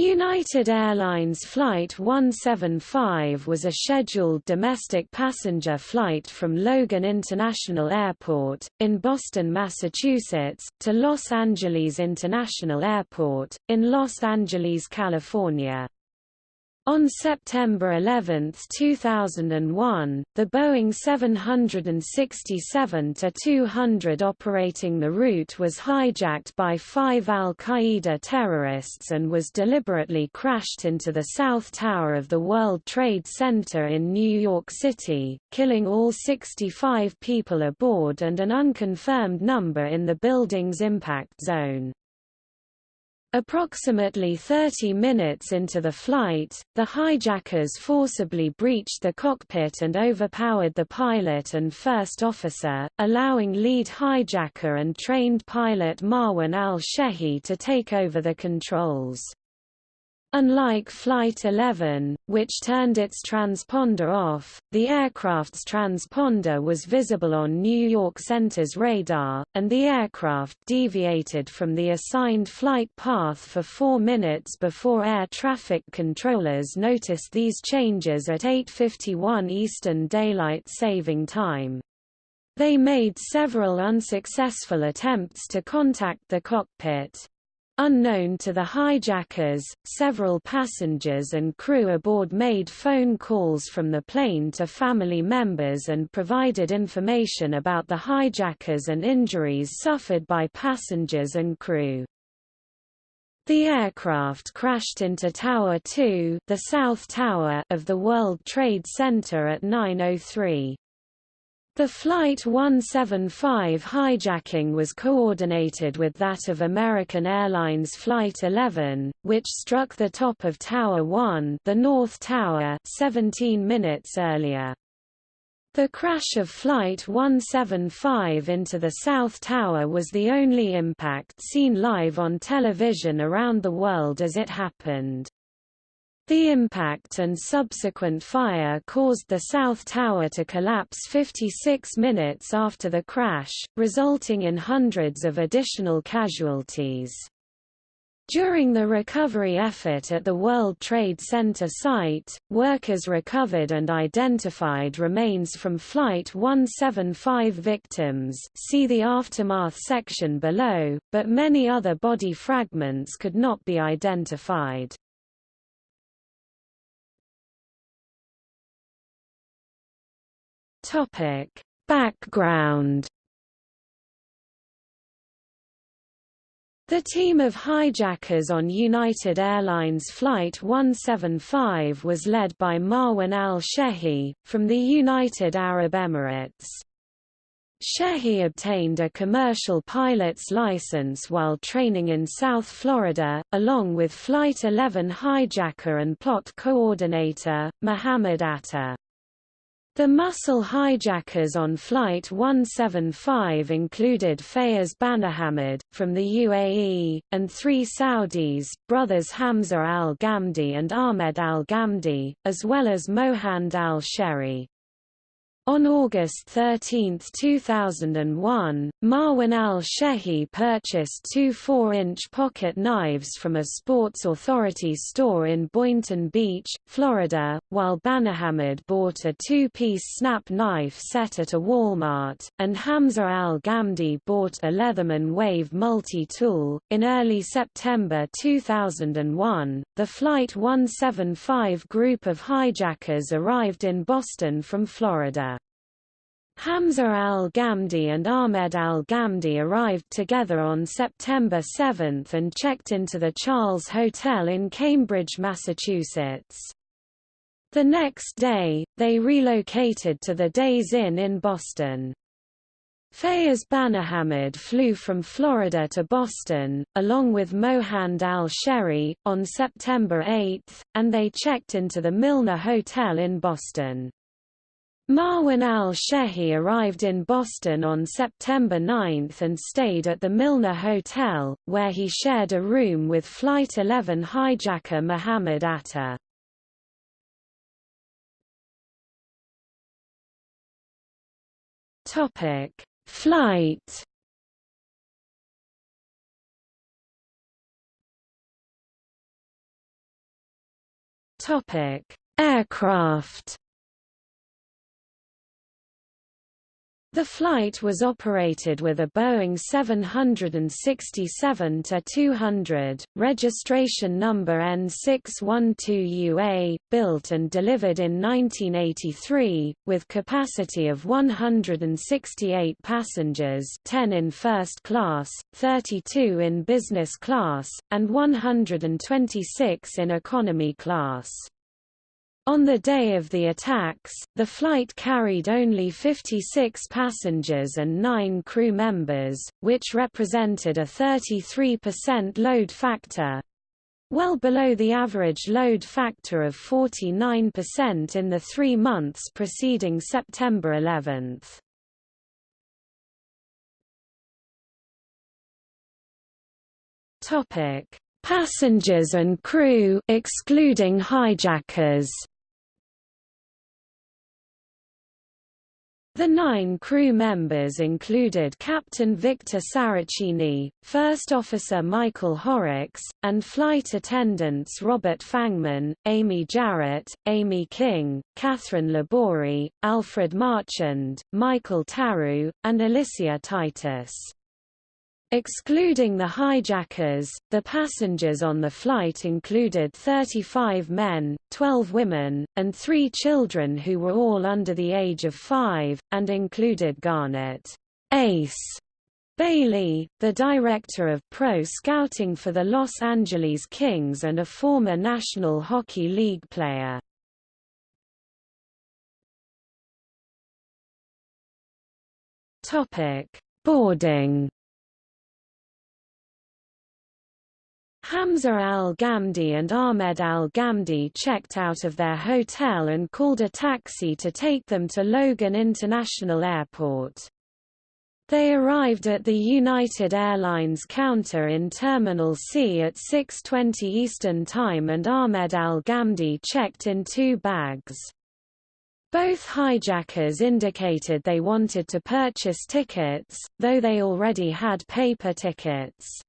United Airlines Flight 175 was a scheduled domestic passenger flight from Logan International Airport, in Boston, Massachusetts, to Los Angeles International Airport, in Los Angeles, California. On September 11, 2001, the Boeing 767-200 operating the route was hijacked by five al-Qaeda terrorists and was deliberately crashed into the South Tower of the World Trade Center in New York City, killing all 65 people aboard and an unconfirmed number in the building's impact zone. Approximately 30 minutes into the flight, the hijackers forcibly breached the cockpit and overpowered the pilot and first officer, allowing lead hijacker and trained pilot Marwan al-Shehi to take over the controls. Unlike Flight 11, which turned its transponder off, the aircraft's transponder was visible on New York Center's radar, and the aircraft deviated from the assigned flight path for four minutes before air traffic controllers noticed these changes at 8.51 Eastern Daylight Saving Time. They made several unsuccessful attempts to contact the cockpit. Unknown to the hijackers, several passengers and crew aboard made phone calls from the plane to family members and provided information about the hijackers and injuries suffered by passengers and crew. The aircraft crashed into Tower 2 the South Tower of the World Trade Center at 9.03. The Flight 175 hijacking was coordinated with that of American Airlines Flight 11, which struck the top of Tower 1 the North Tower 17 minutes earlier. The crash of Flight 175 into the South Tower was the only impact seen live on television around the world as it happened. The impact and subsequent fire caused the South Tower to collapse 56 minutes after the crash, resulting in hundreds of additional casualties. During the recovery effort at the World Trade Center site, workers recovered and identified remains from Flight 175 victims see the aftermath section below, but many other body fragments could not be identified. Topic: Background The team of hijackers on United Airlines Flight 175 was led by Marwan al-Shehi, from the United Arab Emirates. Shehi obtained a commercial pilot's license while training in South Florida, along with Flight 11 hijacker and plot coordinator, Muhammad Atta. The muscle hijackers on Flight 175 included Fayez Banihammad, from the UAE, and three Saudis, brothers Hamza al-Ghamdi and Ahmed al-Ghamdi, as well as Mohand al-Shehri. On August 13, 2001, Marwan al-Shehi purchased two 4-inch pocket knives from a Sports Authority store in Boynton Beach, Florida, while Banihammad bought a two-piece snap knife set at a Walmart, and Hamza al-Ghamdi bought a Leatherman Wave multi-tool. In early September 2001, the Flight 175 group of hijackers arrived in Boston from Florida. Hamza al-Ghamdi and Ahmed al-Ghamdi arrived together on September 7 and checked into the Charles Hotel in Cambridge, Massachusetts. The next day, they relocated to the Days Inn in Boston. Fayez Banihammad flew from Florida to Boston, along with Mohand al-Shehri, on September 8, and they checked into the Milner Hotel in Boston. Marwan al-Shehi arrived in Boston on September 9 and stayed at the Milner Hotel, where he shared a room with Flight 11 hijacker Muhammad Atta. Flight Aircraft The flight was operated with a Boeing 767-200, registration number N612UA, built and delivered in 1983, with capacity of 168 passengers 10 in first class, 32 in business class, and 126 in economy class. On the day of the attacks, the flight carried only 56 passengers and 9 crew members, which represented a 33% load factor, well below the average load factor of 49% in the three months preceding September 11. Passengers and crew excluding hijackers The nine crew members included Captain Victor Saracini, First Officer Michael Horrocks, and flight attendants Robert Fangman, Amy Jarrett, Amy King, Kathryn LaBorie, Alfred Marchand, Michael Tarrou, and Alicia Titus. Excluding the hijackers, the passengers on the flight included 35 men, 12 women, and three children who were all under the age of five, and included Garnet Ace. Bailey, the director of pro scouting for the Los Angeles Kings and a former National Hockey League player. Boarding Hamza al-Ghamdi and Ahmed al-Ghamdi checked out of their hotel and called a taxi to take them to Logan International Airport. They arrived at the United Airlines counter in Terminal C at 6.20 Eastern Time and Ahmed al-Ghamdi checked in two bags. Both hijackers indicated they wanted to purchase tickets, though they already had paper tickets.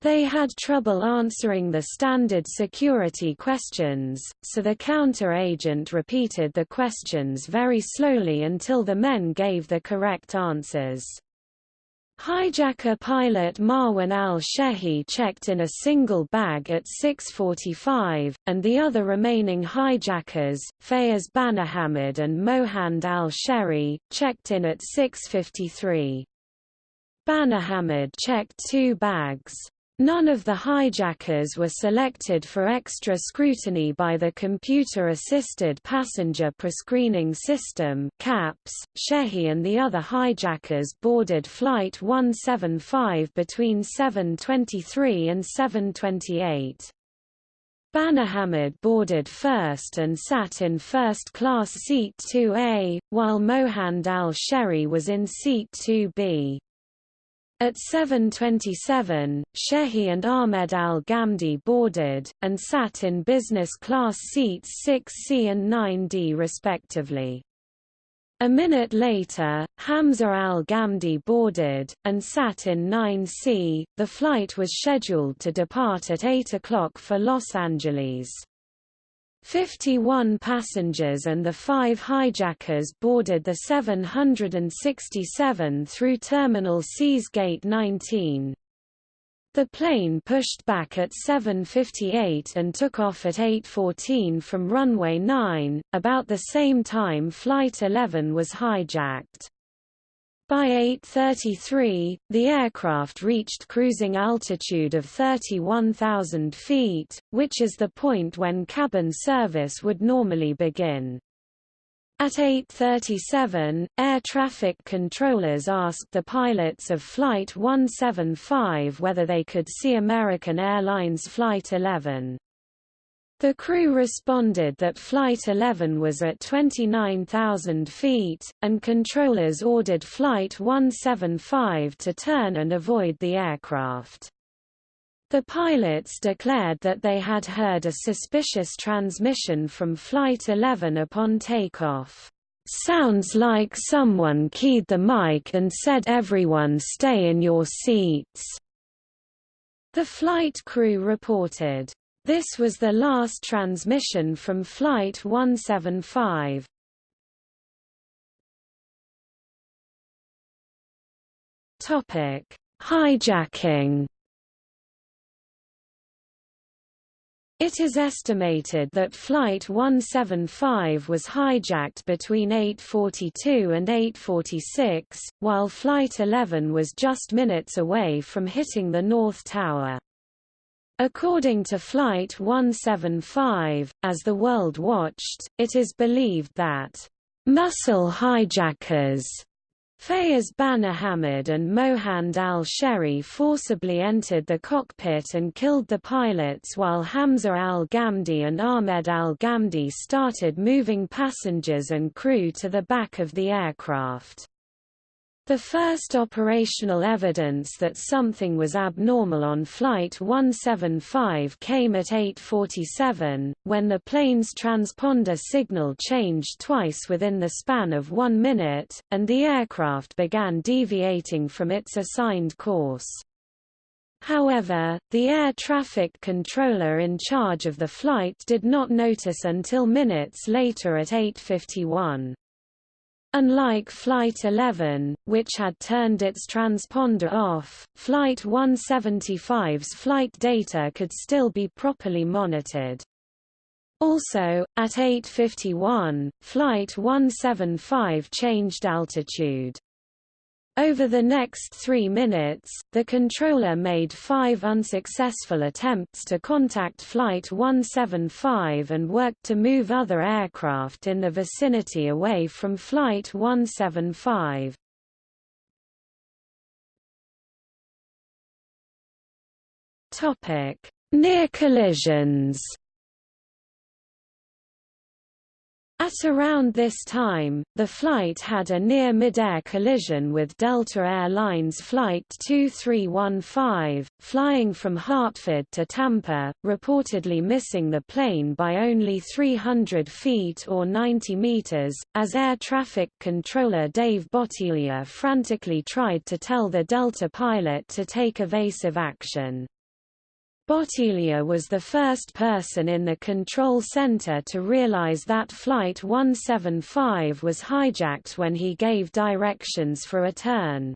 They had trouble answering the standard security questions, so the counter-agent repeated the questions very slowly until the men gave the correct answers. Hijacker pilot Marwan al-Shehi checked in a single bag at 6.45, and the other remaining hijackers, Fayez Banihammad and Mohand al-Shehri, checked in at 6.53. Banihammad checked two bags. None of the hijackers were selected for extra scrutiny by the Computer-Assisted Passenger Prescreening System CAPPS. Shehi and the other hijackers boarded Flight 175 between 7.23 and 7.28. Banihammad boarded first and sat in first-class seat 2A, while Mohand al-Shehri was in seat 2B. At 7.27, Shehi and Ahmed al-Ghamdi boarded, and sat in business class seats 6C and 9D respectively. A minute later, Hamza al-Ghamdi boarded, and sat in 9C. The flight was scheduled to depart at 8 o'clock for Los Angeles. 51 passengers and the five hijackers boarded the 767 through Terminal C's Gate 19. The plane pushed back at 7.58 and took off at 8.14 from runway 9, about the same time Flight 11 was hijacked. By 8.33, the aircraft reached cruising altitude of 31,000 feet, which is the point when cabin service would normally begin. At 8.37, air traffic controllers asked the pilots of Flight 175 whether they could see American Airlines Flight 11. The crew responded that Flight 11 was at 29,000 feet, and controllers ordered Flight 175 to turn and avoid the aircraft. The pilots declared that they had heard a suspicious transmission from Flight 11 upon takeoff. Sounds like someone keyed the mic and said everyone stay in your seats. The flight crew reported, This was the last transmission from Flight 175. Topic: Hijacking. It is estimated that Flight 175 was hijacked between 8.42 and 8.46, while Flight 11 was just minutes away from hitting the North Tower. According to Flight 175, as the world watched, it is believed that muscle hijackers Fayez Banihammad and Mohand al-Shehri forcibly entered the cockpit and killed the pilots while Hamza al-Ghamdi and Ahmed al-Ghamdi started moving passengers and crew to the back of the aircraft. The first operational evidence that something was abnormal on Flight 175 came at 8.47, when the plane's transponder signal changed twice within the span of one minute, and the aircraft began deviating from its assigned course. However, the air traffic controller in charge of the flight did not notice until minutes later at 8.51. Unlike Flight 11, which had turned its transponder off, Flight 175's flight data could still be properly monitored. Also, at 8.51, Flight 175 changed altitude. Over the next three minutes, the controller made five unsuccessful attempts to contact Flight 175 and worked to move other aircraft in the vicinity away from Flight 175. Near collisions At around this time, the flight had a near mid-air collision with Delta Air Lines Flight 2315, flying from Hartford to Tampa, reportedly missing the plane by only 300 feet or 90 meters, as air traffic controller Dave Bottiglia frantically tried to tell the Delta pilot to take evasive action. Bottiglia was the first person in the control center to realize that Flight 175 was hijacked when he gave directions for a turn.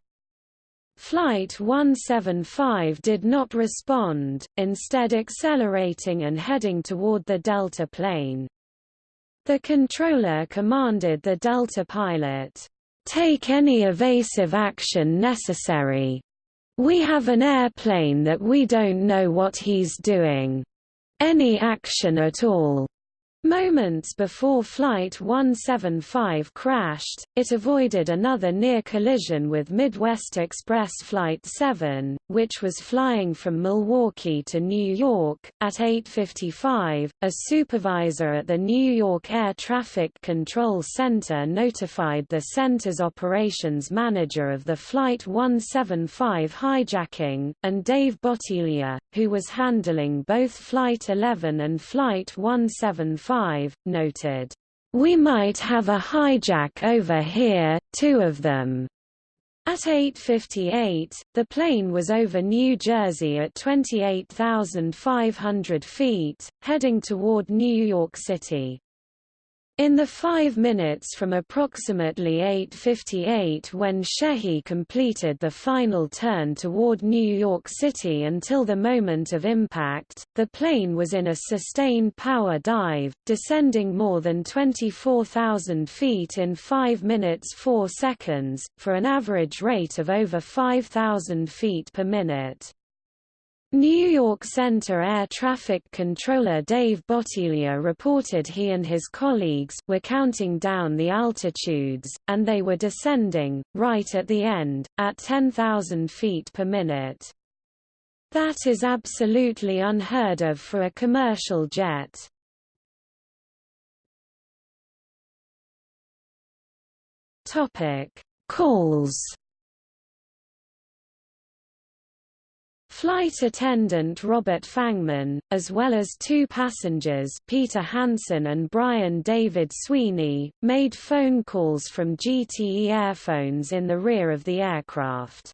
Flight 175 did not respond, instead accelerating and heading toward the Delta plane. The controller commanded the Delta pilot, "'Take any evasive action necessary. We have an airplane that we don't know what he's doing. Any action at all. Moments before Flight 175 crashed, it avoided another near collision with Midwest Express Flight 7, which was flying from Milwaukee to New York. At 8.55, a supervisor at the New York Air Traffic Control Center notified the center's operations manager of the Flight 175 hijacking, and Dave Bottiglia, who was handling both Flight 11 and Flight 175 5, noted, "We might have a hijack over here, two of them." At 8.58, the plane was over New Jersey at 28,500 feet, heading toward New York City. In the five minutes from approximately 8.58 when Shehi completed the final turn toward New York City until the moment of impact, the plane was in a sustained power dive, descending more than 24,000 feet in 5 minutes 4 seconds, for an average rate of over 5,000 feet per minute. New York Center Air Traffic Controller Dave Bottiglia reported he and his colleagues were counting down the altitudes, and they were descending, right at the end, at 10,000 feet per minute. That is absolutely unheard of for a commercial jet. Calls Flight attendant Robert Fangman, as well as two passengers Peter Hansen and Brian David Sweeney, made phone calls from GTE airphones in the rear of the aircraft.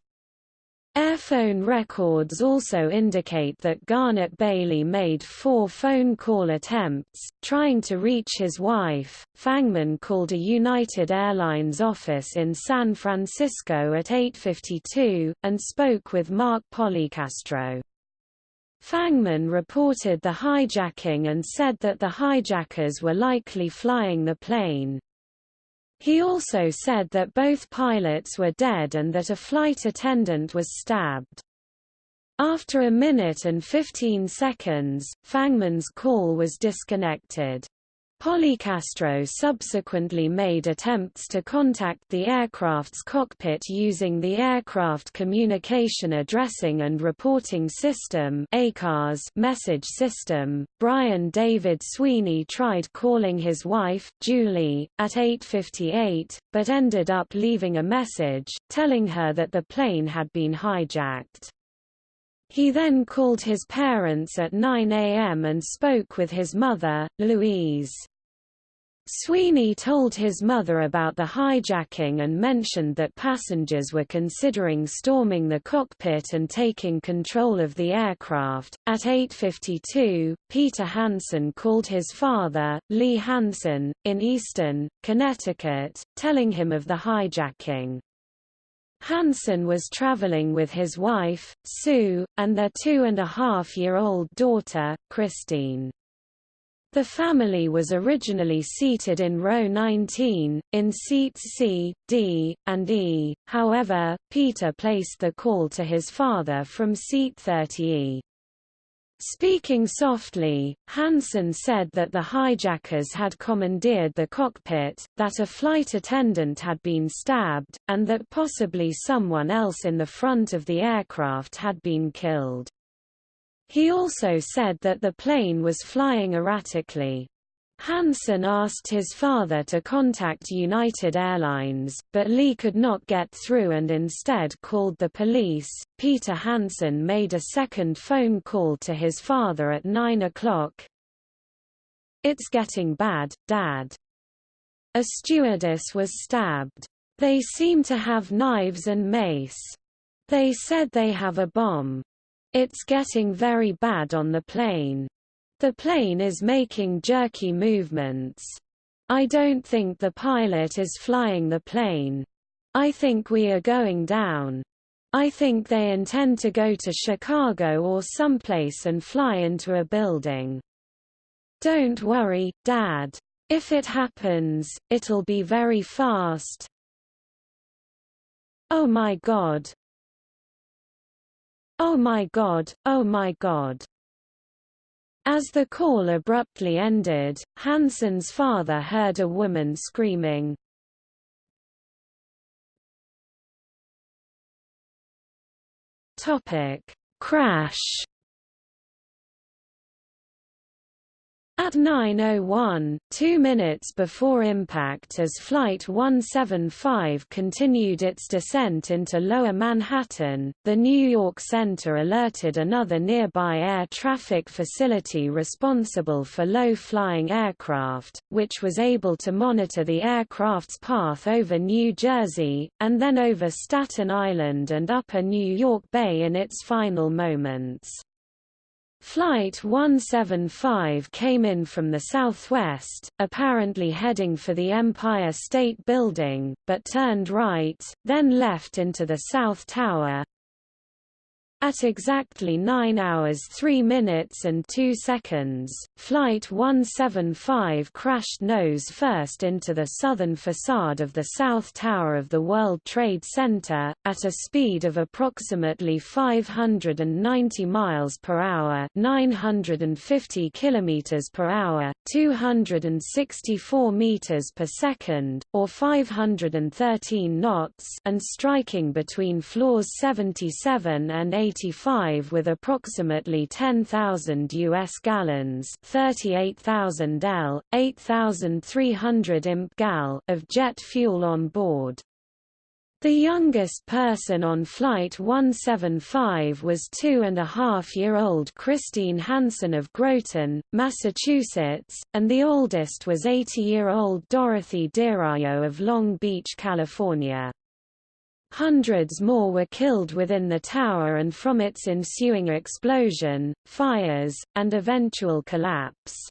Airphone records also indicate that Garnet Bailey made four phone call attempts, trying to reach his wife. Fangman called a United Airlines office in San Francisco at 8.52, and spoke with Mark Policastro. Fangman reported the hijacking and said that the hijackers were likely flying the plane. He also said that both pilots were dead and that a flight attendant was stabbed. After a minute and 15 seconds, Fangman's call was disconnected. Policastro subsequently made attempts to contact the aircraft's cockpit using the Aircraft Communication Addressing and Reporting System message system. Brian David Sweeney tried calling his wife, Julie, at 8.58, but ended up leaving a message, telling her that the plane had been hijacked. He then called his parents at 9 a.m. and spoke with his mother, Louise. Sweeney told his mother about the hijacking and mentioned that passengers were considering storming the cockpit and taking control of the aircraft. At 8:52, Peter Hansen called his father, Lee Hansen, in Easton, Connecticut, telling him of the hijacking. Hansen was traveling with his wife, Sue, and their two-and-a-half-year-old daughter, Christine. The family was originally seated in row 19, in seats C, D, and E, however, Peter placed the call to his father from seat 30E. Speaking softly, Hansen said that the hijackers had commandeered the cockpit, that a flight attendant had been stabbed, and that possibly someone else in the front of the aircraft had been killed. He also said that the plane was flying erratically. Hansen asked his father to contact United Airlines, but Lee could not get through and instead called the police. Peter Hansen made a second phone call to his father at 9 o'clock. It's getting bad, Dad. A stewardess was stabbed. They seem to have knives and mace. They said they have a bomb. It's getting very bad on the plane. The plane is making jerky movements. I don't think the pilot is flying the plane. I think we are going down. I think they intend to go to Chicago or someplace and fly into a building. Don't worry, Dad. If it happens, it'll be very fast. Oh my god. Oh my god, oh my god. As the call abruptly ended, Hansen's father heard a woman screaming. Topic: Crash At 9.01, two minutes before impact as Flight 175 continued its descent into Lower Manhattan, the New York Center alerted another nearby air traffic facility responsible for low-flying aircraft, which was able to monitor the aircraft's path over New Jersey, and then over Staten Island and Upper New York Bay in its final moments. Flight 175 came in from the southwest, apparently heading for the Empire State Building, but turned right, then left into the South Tower, at exactly 9 hours 3 minutes and 2 seconds, Flight 175 crashed nose first into the southern facade of the South Tower of the World Trade Center, at a speed of approximately 590 miles per hour 950 kilometers per hour, 264 meters per second, or 513 knots and striking between floors 77 and 80 1985 with approximately 10,000 US gallons 38,000 L, 8,300 imp gal of jet fuel on board. The youngest person on Flight 175 was two-and-a-half-year-old Christine Hansen of Groton, Massachusetts, and the oldest was 80-year-old Dorothy DiRaio of Long Beach, California. Hundreds more were killed within the tower and from its ensuing explosion, fires, and eventual collapse.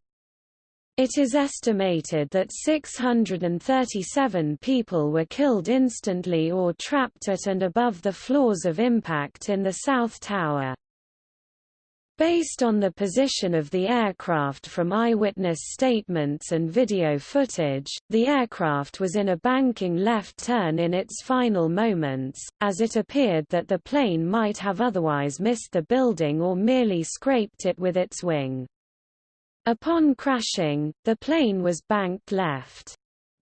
It is estimated that 637 people were killed instantly or trapped at and above the floors of impact in the South Tower. Based on the position of the aircraft from eyewitness statements and video footage, the aircraft was in a banking left turn in its final moments, as it appeared that the plane might have otherwise missed the building or merely scraped it with its wing. Upon crashing, the plane was banked left.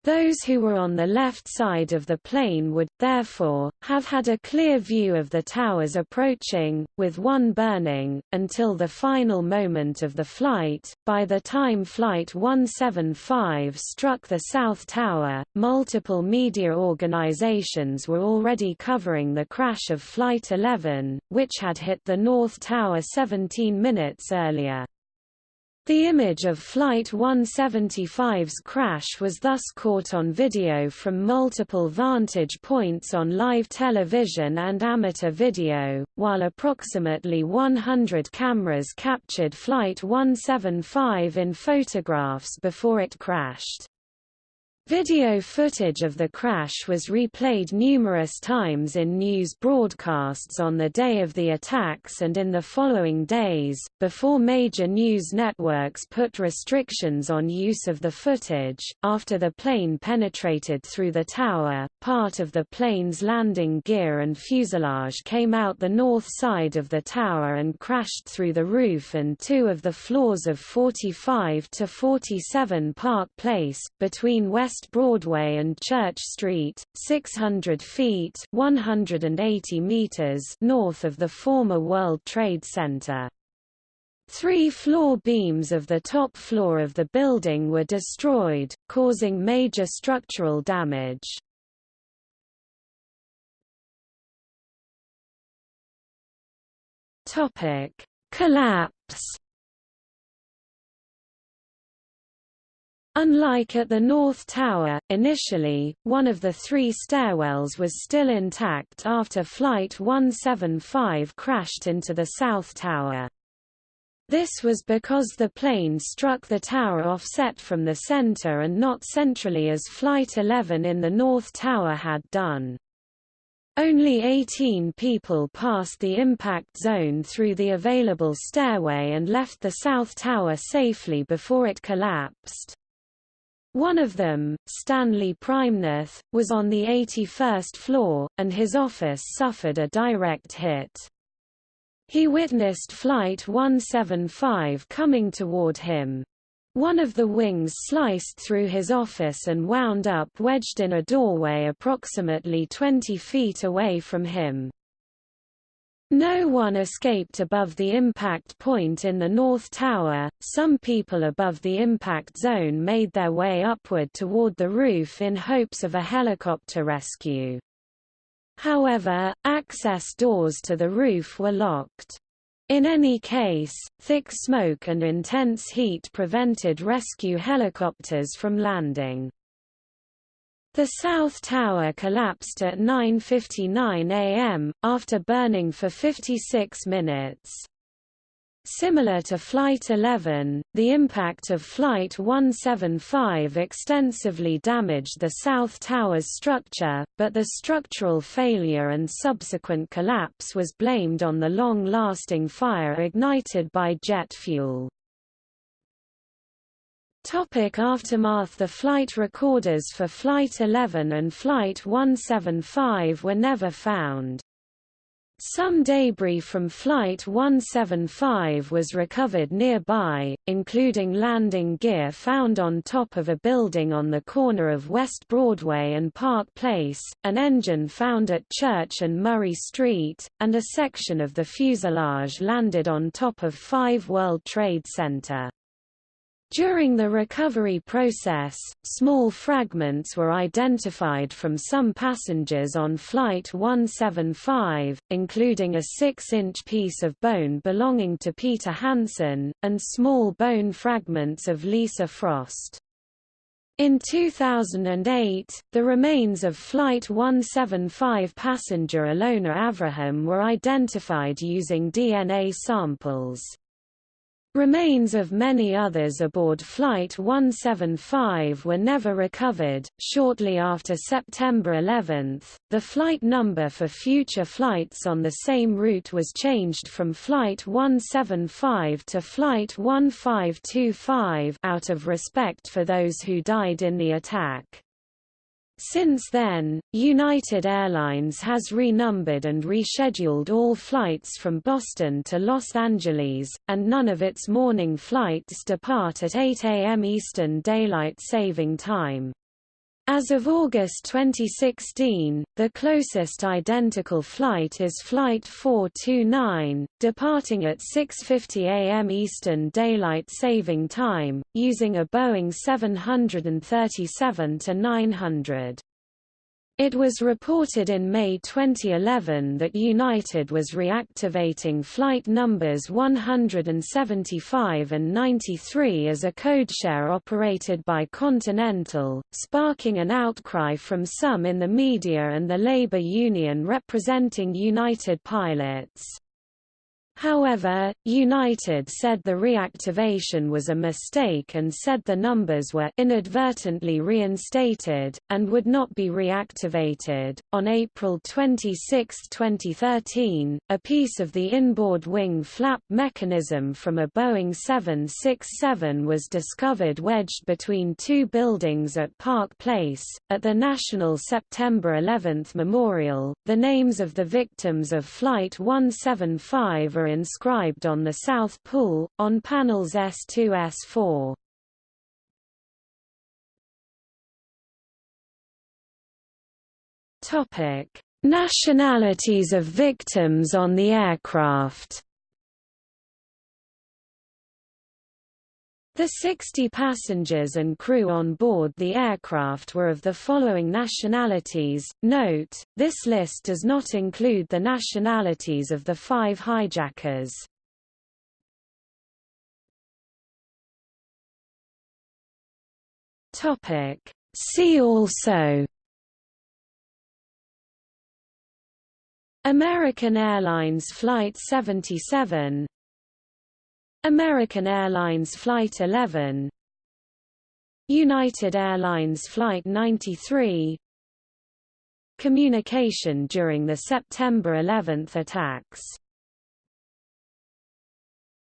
Those who were on the left side of the plane would, therefore, have had a clear view of the towers approaching, with one burning, until the final moment of the flight. By the time Flight 175 struck the South Tower, multiple media organizations were already covering the crash of Flight 11, which had hit the North Tower 17 minutes earlier. The image of Flight 175's crash was thus caught on video from multiple vantage points on live television and amateur video, while approximately 100 cameras captured Flight 175 in photographs before it crashed. Video footage of the crash was replayed numerous times in news broadcasts on the day of the attacks and in the following days, before major news networks put restrictions on use of the footage. After the plane penetrated through the tower, part of the plane's landing gear and fuselage came out the north side of the tower and crashed through the roof and two of the floors of 45 to 47 Park Place, between West West Broadway and Church Street, 600 feet 180 meters north of the former World Trade Center. Three floor beams of the top floor of the building were destroyed, causing major structural damage. Collapse Unlike at the North Tower, initially, one of the three stairwells was still intact after Flight 175 crashed into the South Tower. This was because the plane struck the tower offset from the center and not centrally as Flight 11 in the North Tower had done. Only 18 people passed the impact zone through the available stairway and left the South Tower safely before it collapsed. One of them, Stanley Praimnath, was on the 81st floor, and his office suffered a direct hit. He witnessed Flight 175 coming toward him. One of the wings sliced through his office and wound up wedged in a doorway approximately 20 feet away from him. No one escaped above the impact point in the North Tower, some people above the impact zone made their way upward toward the roof in hopes of a helicopter rescue. However, access doors to the roof were locked. In any case, thick smoke and intense heat prevented rescue helicopters from landing. The South Tower collapsed at 9.59 am, after burning for 56 minutes. Similar to Flight 11, the impact of Flight 175 extensively damaged the South Tower's structure, but the structural failure and subsequent collapse was blamed on the long-lasting fire ignited by jet fuel. Topic aftermath The flight recorders for Flight 11 and Flight 175 were never found. Some debris from Flight 175 was recovered nearby, including landing gear found on top of a building on the corner of West Broadway and Park Place, an engine found at Church and Murray Street, and a section of the fuselage landed on top of 5 World Trade Center. During the recovery process, small fragments were identified from some passengers on Flight 175, including a 6-inch piece of bone belonging to Peter Hansen, and small bone fragments of Lisa Frost. In 2008, the remains of Flight 175 passenger Ilona Avraham were identified using DNA samples. Remains of many others aboard Flight 175 were never recovered. Shortly after September 11, the flight number for future flights on the same route was changed from Flight 175 to Flight 1525 out of respect for those who died in the attack. Since then, United Airlines has renumbered and rescheduled all flights from Boston to Los Angeles, and none of its morning flights depart at 8 a.m. Eastern Daylight Saving Time. As of August 2016, the closest identical flight is Flight 429, departing at 6.50 am Eastern Daylight Saving Time, using a Boeing 737-900. It was reported in May 2011 that United was reactivating flight numbers 175 and 93 as a codeshare operated by Continental, sparking an outcry from some in the media and the labor union representing United pilots. However, United said the reactivation was a mistake and said the numbers were inadvertently reinstated, and would not be reactivated. On April 26, 2013, a piece of the inboard wing flap mechanism from a Boeing 767 was discovered wedged between two buildings at Park Place. At the National September 11 Memorial, the names of the victims of Flight 175 are inscribed on the South Pool, on panels S2 S4. Topic: Nationalities of victims on the aircraft. The 60 passengers and crew on board the aircraft were of the following nationalities. Note, this list does not include the nationalities of the five hijackers. Topic. See also American Airlines Flight 77 American Airlines Flight 11 United Airlines Flight 93 Communication during the September 11 attacks